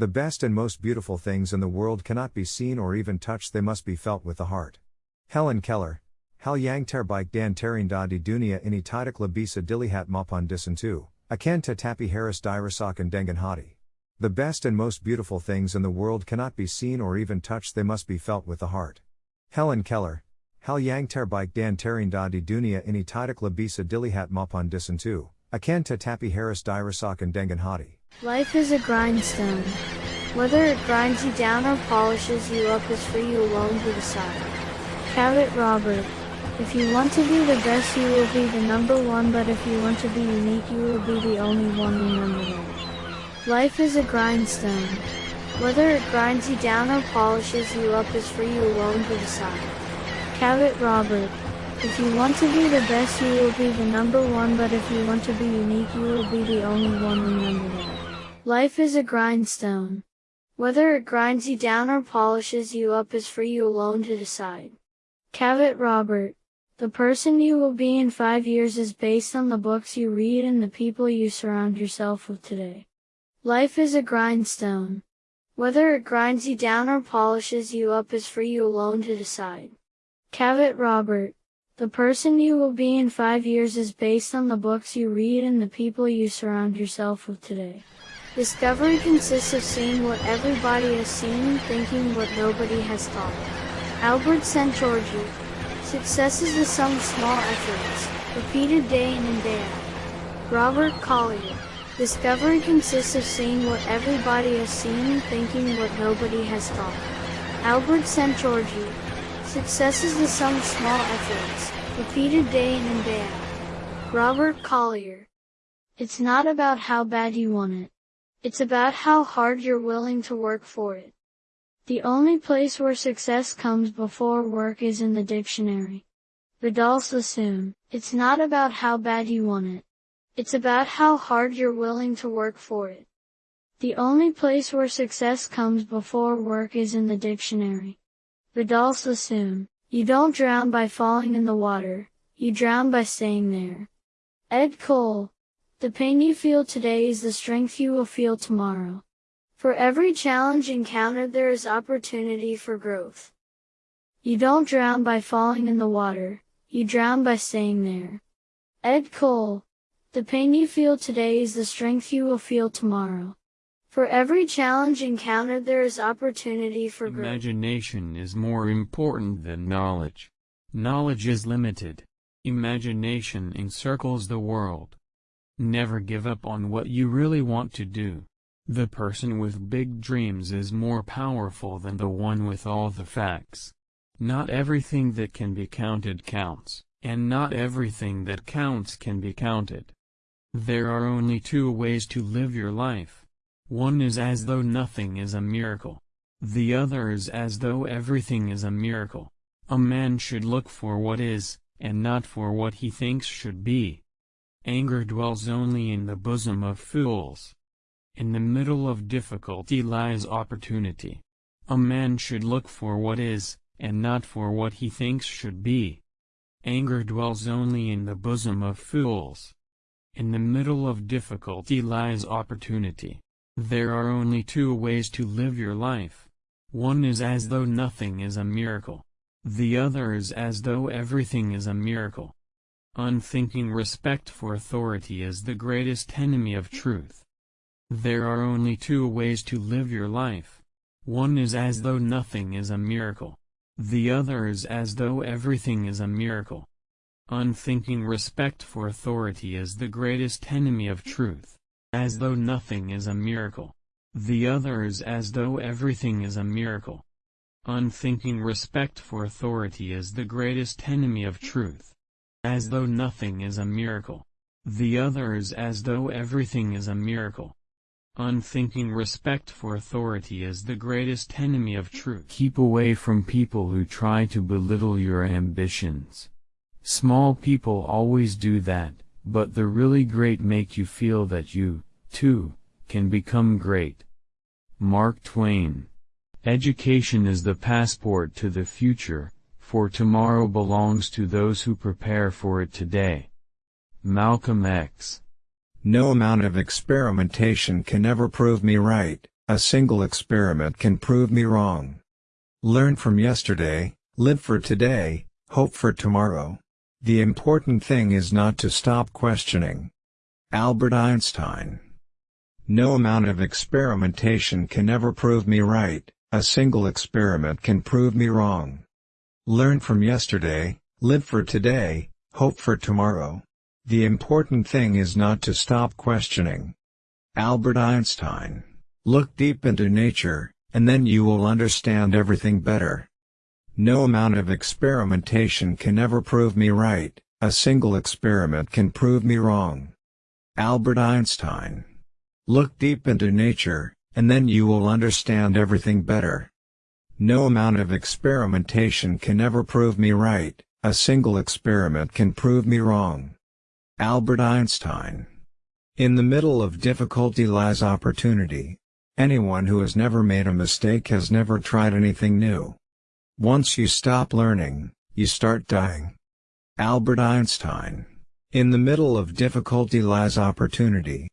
The best and most beautiful things in the world cannot be seen or even touched, they must be felt with the heart. Helen Keller, Hal yang terbaik dan terindah di dunia ini tidak bisa dilihat maupun disentuh, akan tetapi harus dirasakan dengan hati. The best and most beautiful things in the world cannot be seen or even touched, they must be felt with the heart. Helen Keller, Hal yang terbaik dan terindah di dunia ini tidak bisa dilihat maupun disentuh, akan tetapi harus dirasakan dengan hati. Life is a grindstone. Whether it grinds you down or polishes you up is for you alone to decide. Cavett Robert. If you want to be the best, you will be the number one, but if you want to be unique, you will be the only one, remember that. Life is a grindstone. Whether it grinds you down or polishes you up is for you alone to decide. Cavett Robert. If you want to be the best, you will be the number one, but if you want to be unique, you will be the only one, remember that. Life is a grindstone. Whether it grinds you down or polishes you up is for you alone to decide. Cavett Robert. The person you will be in five years is based on the books you read and the people you surround yourself with today. Life is a grindstone. Whether it grinds you down or polishes you up is for you alone to decide. Cavett Robert. The person you will be in five years is based on the books you read and the people you surround yourself with today. Discovery consists of seeing what everybody has seen thinking what nobody has thought. Albert Szent-Györgyi. Success is the sum of small efforts, repeated day in and day out. Robert Collier. Discovery consists of seeing what everybody has seen thinking what nobody has thought. Albert Szent-Györgyi. Success is the sum of small efforts, repeated day in and day out. Robert Collier. It's not about how bad you want it. It's about how hard you're willing to work for it. The only place where success comes before work is in the dictionary. Vidal Sassoon. It's not about how bad you want it. It's about how hard you're willing to work for it. The only place where success comes before work is in the dictionary. Vidal Sassoon. You don't drown by falling in the water, you drown by staying there. Ed Cole. The pain you feel today is the strength you will feel tomorrow. For every challenge encountered there is opportunity for growth. You don't drown by falling in the water, you drown by staying there. Ed Cole. The pain you feel today is the strength you will feel tomorrow. For every challenge encountered there is opportunity for growth. Imagination is more important than knowledge. Knowledge is limited. Imagination encircles the world. Never give up on what you really want to do. The person with big dreams is more powerful than the one with all the facts. Not everything that can be counted counts, and not everything that counts can be counted. There are only two ways to live your life. One is as though nothing is a miracle. The other is as though everything is a miracle. A man should look for what is, and not for what he thinks should be. Anger dwells only in the bosom of fools. In the middle of difficulty lies opportunity. A man should look for what is, and not for what he thinks should be. Anger dwells only in the bosom of fools. In the middle of difficulty lies opportunity. There are only two ways to live your life. One is as though nothing is a miracle. The other is as though everything is a miracle. Unthinking respect for authority is the greatest enemy of truth. There are only two ways to live your life. One is as though nothing is a miracle. The other is as though everything is a miracle. Unthinking respect for authority is the greatest enemy of truth. As though nothing is a miracle. The other is as though everything is a miracle. Unthinking respect for authority is the greatest enemy of truth as though nothing is a miracle. The other is as though everything is a miracle. Unthinking respect for authority is the greatest enemy of truth. Keep away from people who try to belittle your ambitions. Small people always do that, but the really great make you feel that you, too, can become great. Mark Twain Education is the passport to the future, for tomorrow belongs to those who prepare for it today. Malcolm X No amount of experimentation can ever prove me right, a single experiment can prove me wrong. Learn from yesterday, live for today, hope for tomorrow. The important thing is not to stop questioning. Albert Einstein No amount of experimentation can ever prove me right, a single experiment can prove me wrong. Learn from yesterday, live for today, hope for tomorrow. The important thing is not to stop questioning. Albert Einstein Look deep into nature, and then you will understand everything better. No amount of experimentation can ever prove me right, a single experiment can prove me wrong. Albert Einstein Look deep into nature, and then you will understand everything better. No amount of experimentation can ever prove me right, a single experiment can prove me wrong. Albert Einstein In the middle of difficulty lies opportunity. Anyone who has never made a mistake has never tried anything new. Once you stop learning, you start dying. Albert Einstein In the middle of difficulty lies opportunity.